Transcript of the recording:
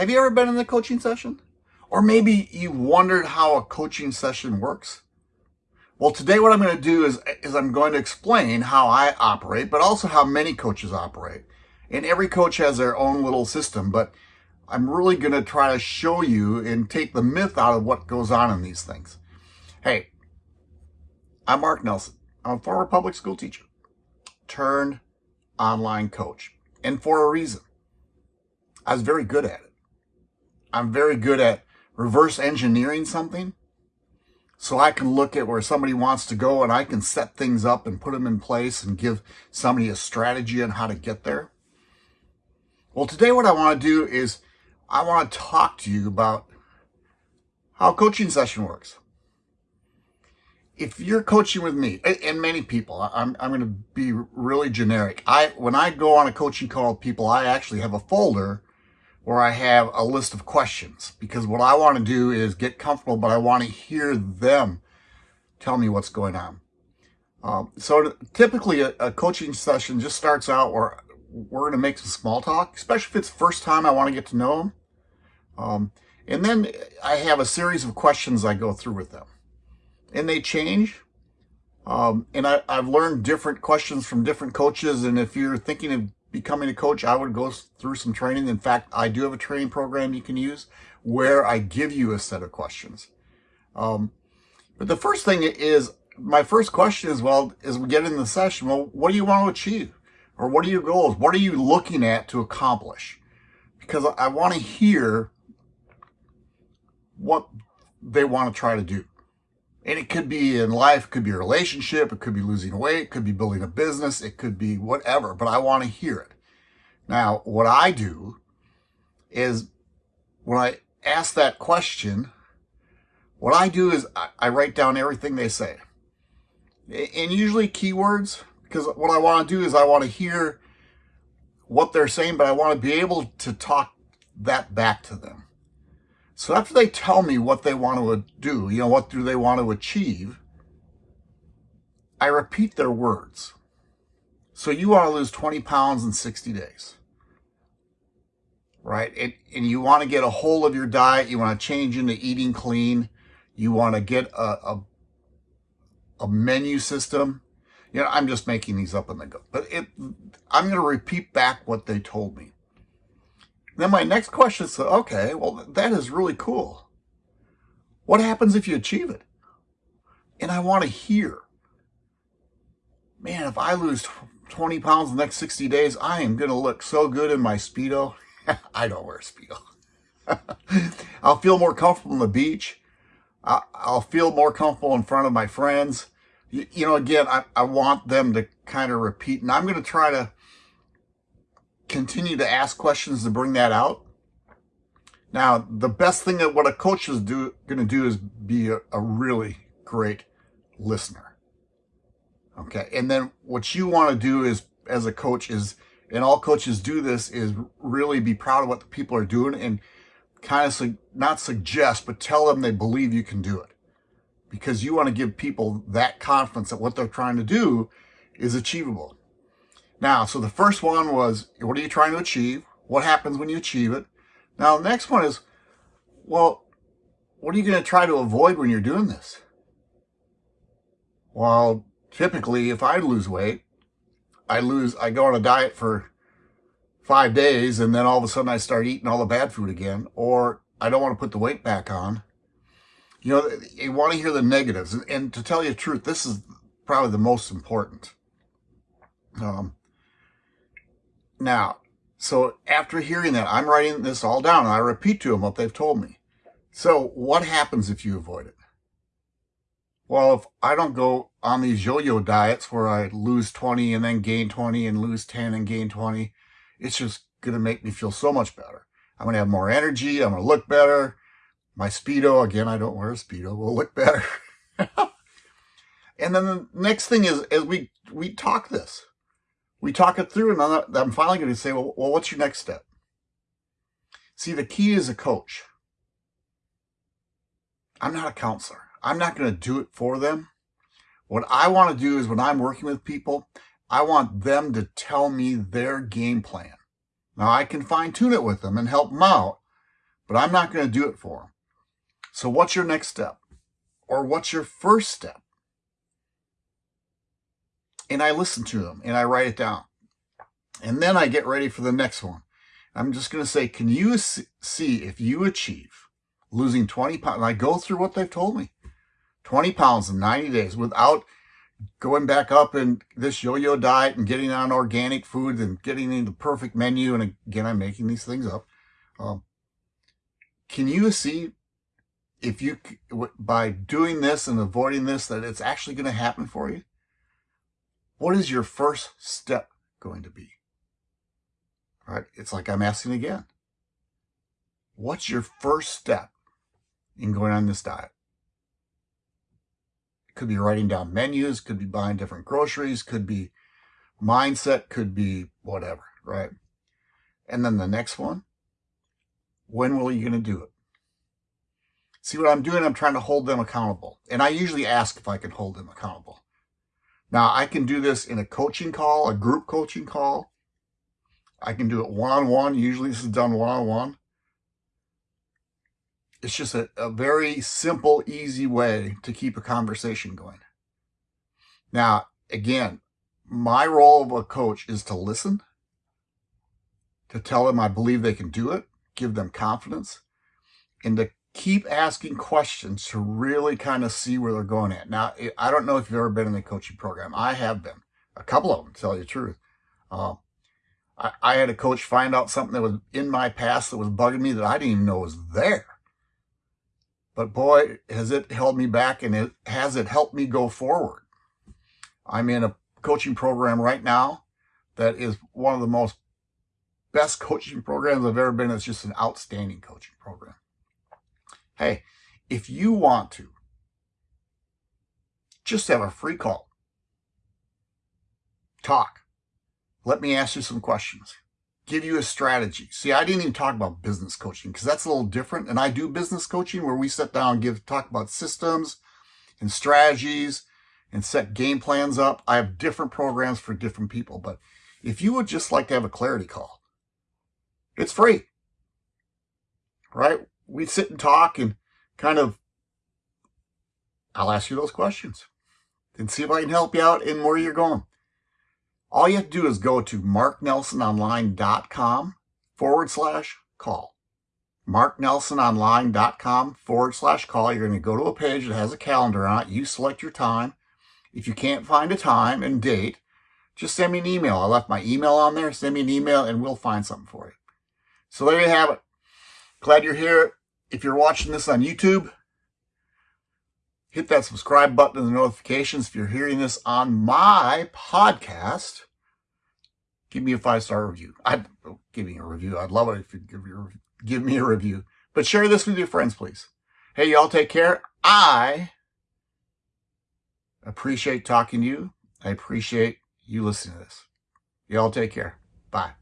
Have you ever been in a coaching session? Or maybe you wondered how a coaching session works? Well, today what I'm going to do is, is I'm going to explain how I operate, but also how many coaches operate. And every coach has their own little system, but I'm really going to try to show you and take the myth out of what goes on in these things. Hey, I'm Mark Nelson. I'm a former public school teacher turned online coach. And for a reason. I was very good at it. I'm very good at reverse engineering something so I can look at where somebody wants to go and I can set things up and put them in place and give somebody a strategy on how to get there. Well, today what I want to do is I want to talk to you about how coaching session works. If you're coaching with me, and many people, I'm, I'm going to be really generic. I When I go on a coaching call with people, I actually have a folder where I have a list of questions because what I want to do is get comfortable, but I want to hear them tell me what's going on. Um, so typically a, a, coaching session just starts out where we're going to make some small talk, especially if it's the first time I want to get to know them. Um, and then I have a series of questions I go through with them. And they change. Um, and I, I've learned different questions from different coaches. And if you're thinking of becoming a coach, I would go through some training. In fact, I do have a training program you can use where I give you a set of questions. Um, but the first thing is, my first question is, well, as we get in the session, well, what do you want to achieve? Or what are your goals? What are you looking at to accomplish? Because I want to hear what they want to try to do. And it could be in life, it could be a relationship, it could be losing weight, it could be building a business, it could be whatever, but I want to hear it. Now, what I do is when I ask that question, what I do is I, I write down everything they say. And usually keywords, because what I want to do is I want to hear what they're saying, but I want to be able to talk that back to them. So after they tell me what they want to do, you know, what do they want to achieve, I repeat their words. So you want to lose 20 pounds in 60 days, right? And, and you want to get a hold of your diet. You want to change into eating clean. You want to get a, a, a menu system. You know, I'm just making these up on the go, but it, I'm going to repeat back what they told me. Then my next question is, okay, well, that is really cool. What happens if you achieve it? And I want to hear, man, if I lose 20 pounds in the next 60 days, I am going to look so good in my Speedo. I don't wear Speedo. I'll feel more comfortable on the beach. I'll feel more comfortable in front of my friends. You, know, again, I, I want them to kind of repeat, and I'm going to try to continue to ask questions to bring that out. Now, the best thing that what a coach is do, going to do is be a, a really great listener. Okay. And then what you want to do is, as a coach is, and all coaches do this, is really be proud of what the people are doing and kind of su not suggest, but tell them they believe you can do it. Because you want to give people that confidence that what they're trying to do is achievable. Now, so the first one was, what are you trying to achieve? What happens when you achieve it? Now, the next one is, well, what are you going to try to avoid when you're doing this? Well, typically, if I lose weight, I lose, I go on a diet for five days and then all of a sudden I start eating all the bad food again, or I don't want to put the weight back on. You know, you want to hear the negatives. And to tell you the truth, this is probably the most important. Um, now, so after hearing that, I'm writing this all down and I repeat to them what they've told me. So what happens if you avoid it? Well, if I don't go on these yo-yo diets where I lose 20 and then gain 20 and lose 10 and gain 20, it's just going to make me feel so much better. I'm going to have more energy. I'm going to look better. My Speedo, again, I don't wear a Speedo, will look better. and then the next thing is, as we, we talk this, we talk it through and I'm finally going to say, well, well, what's your next step? See, the key is a coach. I'm not a counselor. I'm not going to do it for them. What I want to do is when I'm working with people, I want them to tell me their game plan. Now I can fine tune it with them and help them out, but I'm not going to do it for them. So what's your next step? Or what's your first step? And I listen to them and I write it down. And then I get ready for the next one. I'm just going to say, can you see if you achieve losing 20 pounds? And I go through what they've told me. 20 pounds in 90 days without going back up in this yo-yo diet and getting on organic food and getting into the perfect menu. And again, I'm making these things up. Um, can you see if you, by doing this and avoiding this, that it's actually going to happen for you? What is your first step going to be? Right. It's like I'm asking again. What's your first step in going on this diet? It Could be writing down menus, could be buying different groceries, could be mindset, could be whatever, right? And then the next one, when will you going to do it? See what I'm doing? I'm trying to hold them accountable. And I usually ask if I can hold them accountable. Now I can do this in a coaching call, a group coaching call. I can do it one-on-one. -on -one. Usually this is done one-on-one. -on -one. It's just a, a very simple, easy way to keep a conversation going. Now, again, my role of a coach is to listen, to tell them I believe they can do it, give them confidence, and to keep asking questions to really kind of see where they're going at. Now, I don't know if you've ever been in the coaching program. I have been. A couple of them, to tell you the truth. Um, I, I had a coach find out something that was in my past that was bugging me that I didn't even know was there. But boy, has it held me back and it has it helped me go forward. I'm in a coaching program right now that is one of the most best coaching programs I've ever been. It's just an outstanding coaching program. Hey, if you want to, just have a free call. Talk. Let me ask you some questions. Give you a strategy. See, I didn't even talk about business coaching because that's a little different. And I do business coaching where we sit down and give talk about systems and strategies and set game plans up. I have different programs for different people. But if you would just like to have a clarity call, it's free. Right? We sit and talk and kind of, I'll ask you those questions and see if I can help you out in where you're going. All you have to do is go to marknelsononline.com forward slash call. marknelsononline.com forward slash call. You're going to go to a page that has a calendar on it. You select your time. If you can't find a time and date, just send me an email. I left my email on there. Send me an email and we'll find something for you. So there you have it. Glad you're here if you're watching this on YouTube, hit that subscribe button and the notifications. If you're hearing this on my podcast, give me a five-star review. I'd oh, give me a review. I'd love it if you give, your, give me a review. But share this with your friends, please. Hey, y'all take care. I appreciate talking to you. I appreciate you listening to this. Y'all take care. Bye.